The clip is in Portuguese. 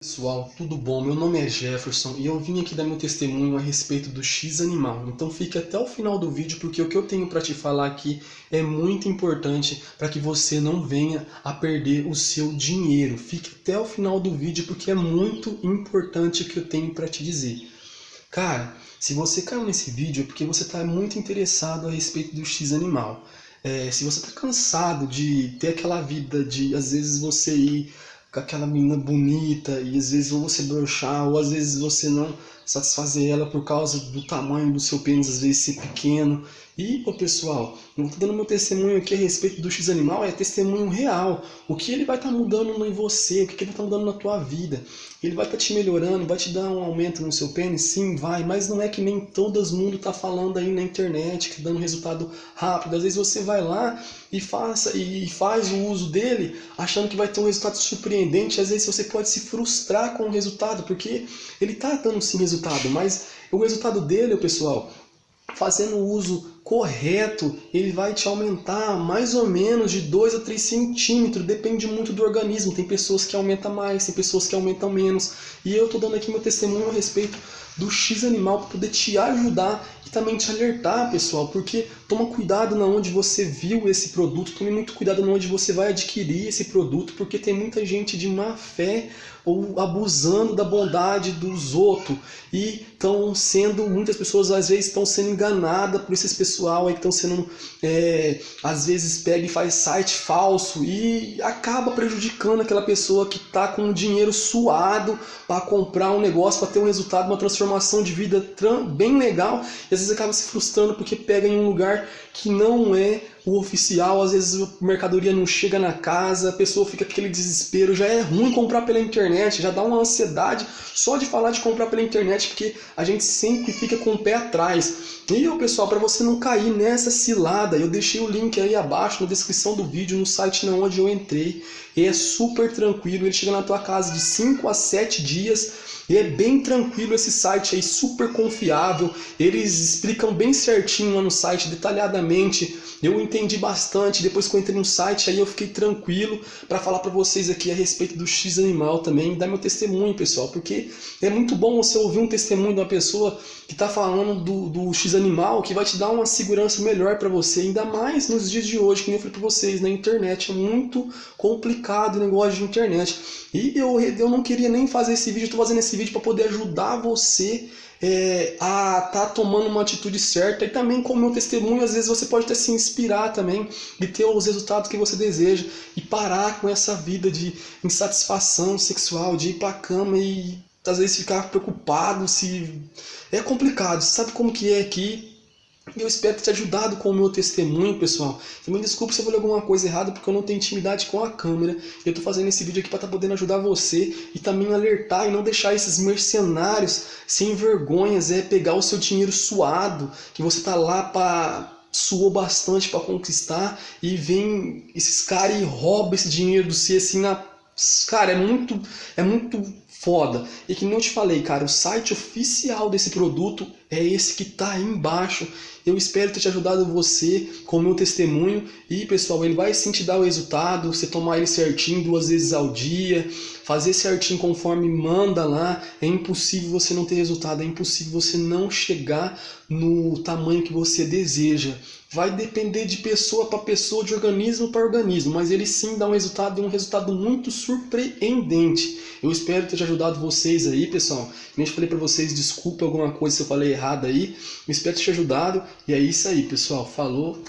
Pessoal, tudo bom? Meu nome é Jefferson e eu vim aqui dar meu testemunho a respeito do X animal. Então fique até o final do vídeo porque o que eu tenho para te falar aqui é muito importante para que você não venha a perder o seu dinheiro. Fique até o final do vídeo porque é muito importante o que eu tenho para te dizer. Cara, se você caiu nesse vídeo é porque você está muito interessado a respeito do X animal. É, se você está cansado de ter aquela vida de às vezes você ir com aquela menina bonita e às vezes você brochar ou às vezes você não satisfazer ela por causa do tamanho do seu pênis às vezes ser pequeno e, pô, pessoal, eu estou dando meu testemunho aqui a respeito do X-Animal, é testemunho real. O que ele vai estar tá mudando em você, o que ele vai estar tá mudando na tua vida. Ele vai estar tá te melhorando, vai te dar um aumento no seu pênis? Sim, vai, mas não é que nem todo mundo está falando aí na internet, que dando resultado rápido. Às vezes você vai lá e, faça, e faz o uso dele achando que vai ter um resultado surpreendente. Às vezes você pode se frustrar com o resultado, porque ele está dando sim resultado, mas o resultado dele, pessoal, fazendo uso correto, ele vai te aumentar mais ou menos de 2 a 3 centímetros, depende muito do organismo. Tem pessoas que aumentam mais, tem pessoas que aumentam menos. E eu estou dando aqui meu testemunho a respeito do X animal para poder te ajudar e também te alertar, pessoal, porque toma cuidado na onde você viu esse produto, tome muito cuidado na onde você vai adquirir esse produto, porque tem muita gente de má fé ou abusando da bondade dos outros e estão sendo, muitas pessoas às vezes estão sendo enganadas por esses pessoal aí que estão sendo, é, às vezes pega e faz site falso e acaba prejudicando aquela pessoa que está com o dinheiro suado para comprar um negócio, para ter um resultado, uma transformação de vida bem legal e às vezes acaba se frustrando porque pega em um lugar que não é o oficial, às vezes a mercadoria não chega na casa, a pessoa fica com aquele desespero, já é ruim comprar pela internet, já dá uma ansiedade só de falar de comprar pela internet, porque a gente sempre fica com o pé atrás. E pessoal, para você não cair nessa cilada, eu deixei o link aí abaixo na descrição do vídeo, no site na onde eu entrei, e é super tranquilo, ele chega na tua casa de 5 a 7 dias, e é bem tranquilo esse site aí, super confiável. Eles explicam bem certinho lá no site, detalhadamente. Eu entendi bastante. Depois que eu entrei no site, aí eu fiquei tranquilo para falar para vocês aqui a respeito do X Animal também. Dar meu testemunho, pessoal. Porque é muito bom você ouvir um testemunho de uma pessoa que está falando do, do X Animal, que vai te dar uma segurança melhor para você. Ainda mais nos dias de hoje, que eu falei para vocês, na internet. É muito complicado o negócio de internet. E eu, eu não queria nem fazer esse vídeo, estou fazendo esse vídeo para poder ajudar você é, a estar tá tomando uma atitude certa e também com o meu testemunho, às vezes você pode até se inspirar também e ter os resultados que você deseja e parar com essa vida de insatisfação sexual, de ir para a cama e às vezes ficar preocupado se... É complicado, sabe como que é aqui eu espero ter te ajudado com o meu testemunho, pessoal. Também desculpe se eu falei alguma coisa errada, porque eu não tenho intimidade com a câmera. Eu estou fazendo esse vídeo aqui para estar tá podendo ajudar você e também alertar e não deixar esses mercenários sem vergonhas, é pegar o seu dinheiro suado, que você tá lá para suou bastante para conquistar e vem esses caras e roubam esse dinheiro do você assim na cara, é muito é muito foda. E que não te falei, cara, o site oficial desse produto é esse que tá aí embaixo. Eu espero ter te ajudado você com o meu testemunho. E pessoal, ele vai sim te dar o resultado, você tomar ele certinho duas vezes ao dia, fazer certinho conforme manda lá. É impossível você não ter resultado, é impossível você não chegar no tamanho que você deseja. Vai depender de pessoa para pessoa, de organismo para organismo, mas ele sim dá um resultado e um resultado muito surpreendente. Eu espero ter ajudado vocês aí, pessoal. Eu falei para vocês, desculpa alguma coisa se eu falei errado aí. Eu espero ter te ajudado. E é isso aí, pessoal. Falou.